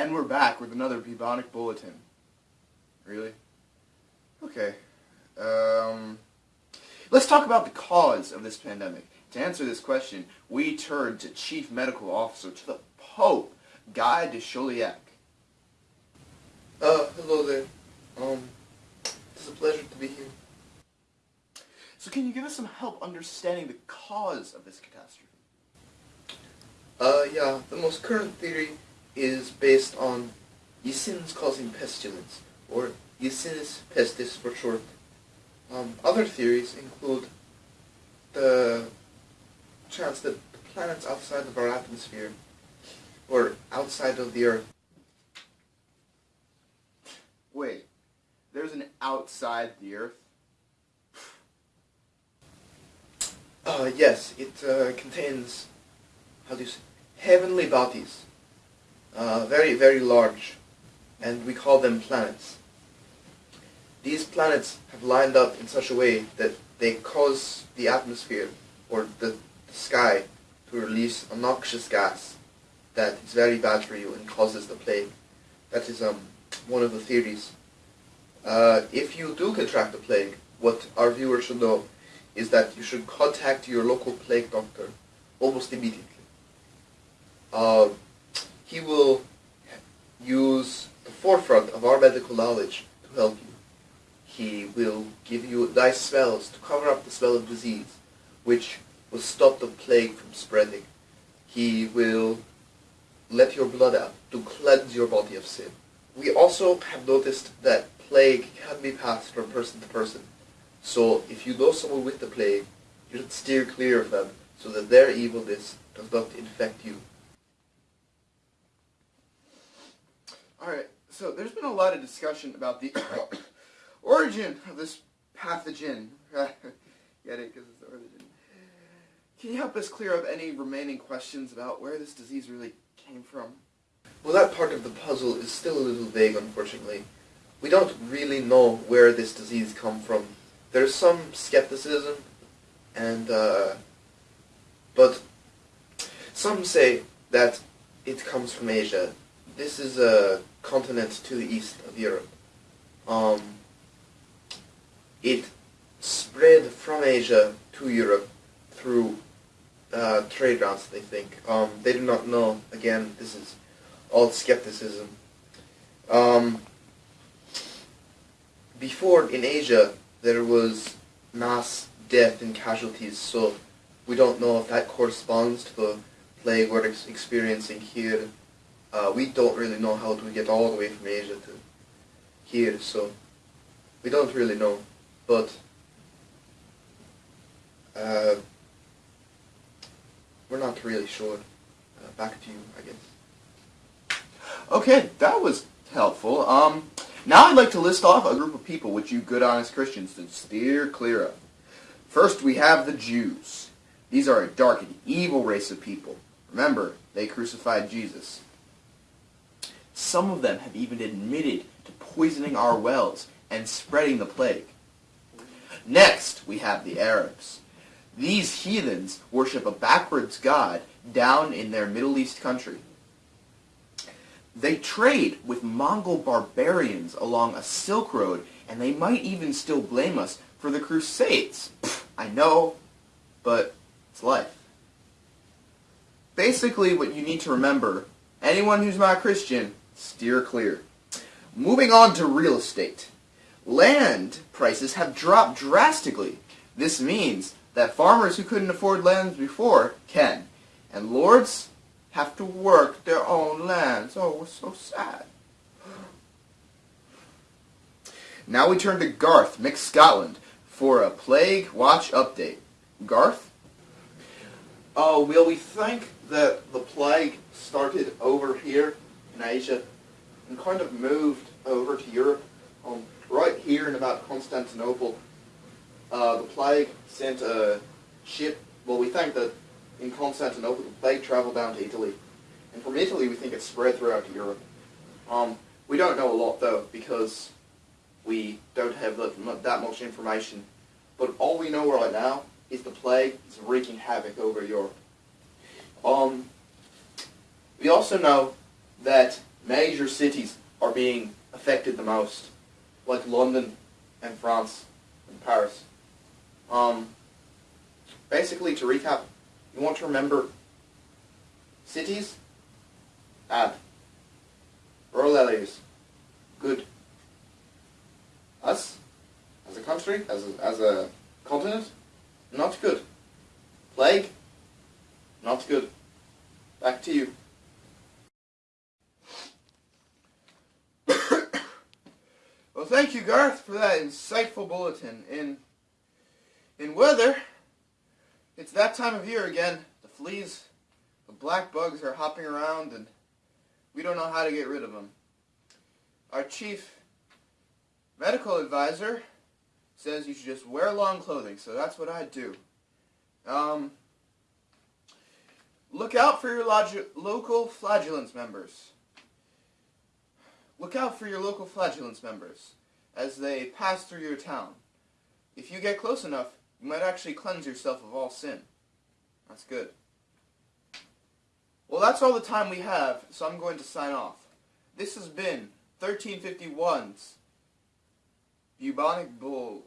And we're back with another Bubonic Bulletin. Really? Okay. Um, let's talk about the cause of this pandemic. To answer this question, we turn to Chief Medical Officer to the Pope, Guy de Chauliac. Uh, hello there. Um, it's a pleasure to be here. So can you give us some help understanding the cause of this catastrophe? Uh, yeah, the most current theory is based on Yersinia causing pestilence, or Yersinia pestis for short. Um, other theories include the chance that the planets outside of our atmosphere, or outside of the Earth, Wait, there's an outside the Earth? Uh, yes, it uh, contains, how do you say, heavenly bodies. Uh, very, very large. And we call them planets. These planets have lined up in such a way that they cause the atmosphere, or the, the sky, to release a noxious gas that is very bad for you and causes the plague. That is um, one of the theories. Uh, if you do contract the plague, what our viewers should know is that you should contact your local plague doctor almost immediately. Uh, he will use the forefront of our medical knowledge to help you. He will give you nice spells to cover up the smell of disease, which will stop the plague from spreading. He will let your blood out to cleanse your body of sin. We also have noticed that plague can be passed from person to person. So if you know someone with the plague, you should steer clear of them so that their evilness does not infect you. So there's been a lot of discussion about the origin of this pathogen. Get it? Because it's the origin. Can you help us clear up any remaining questions about where this disease really came from? Well, that part of the puzzle is still a little vague, unfortunately. We don't really know where this disease come from. There's some skepticism, and uh, but some say that it comes from Asia. This is a continent to the east of Europe. Um, it spread from Asia to Europe through uh, trade routes, they think. Um, they do not know. Again, this is all skepticism. Um, before, in Asia, there was mass death and casualties, so we don't know if that corresponds to the plague we're ex experiencing here. Uh, we don't really know how to get all the way from Asia to here, so we don't really know. But uh, we're not really sure. Uh, back to you, I guess. Okay, that was helpful. Um, now I'd like to list off a group of people which you good honest Christians should steer clear of. First, we have the Jews. These are a dark and evil race of people. Remember, they crucified Jesus. Some of them have even admitted to poisoning our wells and spreading the plague. Next, we have the Arabs. These heathens worship a backwards god down in their Middle East country. They trade with Mongol barbarians along a Silk Road, and they might even still blame us for the Crusades. Pfft, I know, but it's life. Basically, what you need to remember, anyone who's not Christian, steer clear. Moving on to real estate. Land prices have dropped drastically. This means that farmers who couldn't afford lands before can. And lords have to work their own lands. Oh, it's so sad. Now we turn to Garth, Mix Scotland, for a Plague Watch update. Garth? Oh, well, we think that the plague started over here in Asia and kind of moved over to Europe. Um, right here in about Constantinople, uh, the plague sent a ship. Well, we think that in Constantinople, the plague traveled down to Italy. And from Italy, we think it spread throughout Europe. Um, we don't know a lot, though, because we don't have that, much information. But all we know right now is the plague is wreaking havoc over Europe. Um, we also know that major cities are being affected the most, like London and France and Paris. Um, basically, to recap, you want to remember cities, bad. Rural areas, good. Us, as a country, as a, as a continent, not good. Plague, not good. Back to you. Thank you, Garth, for that insightful bulletin. In in weather, it's that time of year again. The fleas, the black bugs are hopping around, and we don't know how to get rid of them. Our chief medical advisor says you should just wear long clothing, so that's what I do. Um, look out for your local flagellants members. Look out for your local flagellants members as they pass through your town. If you get close enough, you might actually cleanse yourself of all sin. That's good. Well, that's all the time we have, so I'm going to sign off. This has been 1351's Bubonic Bull.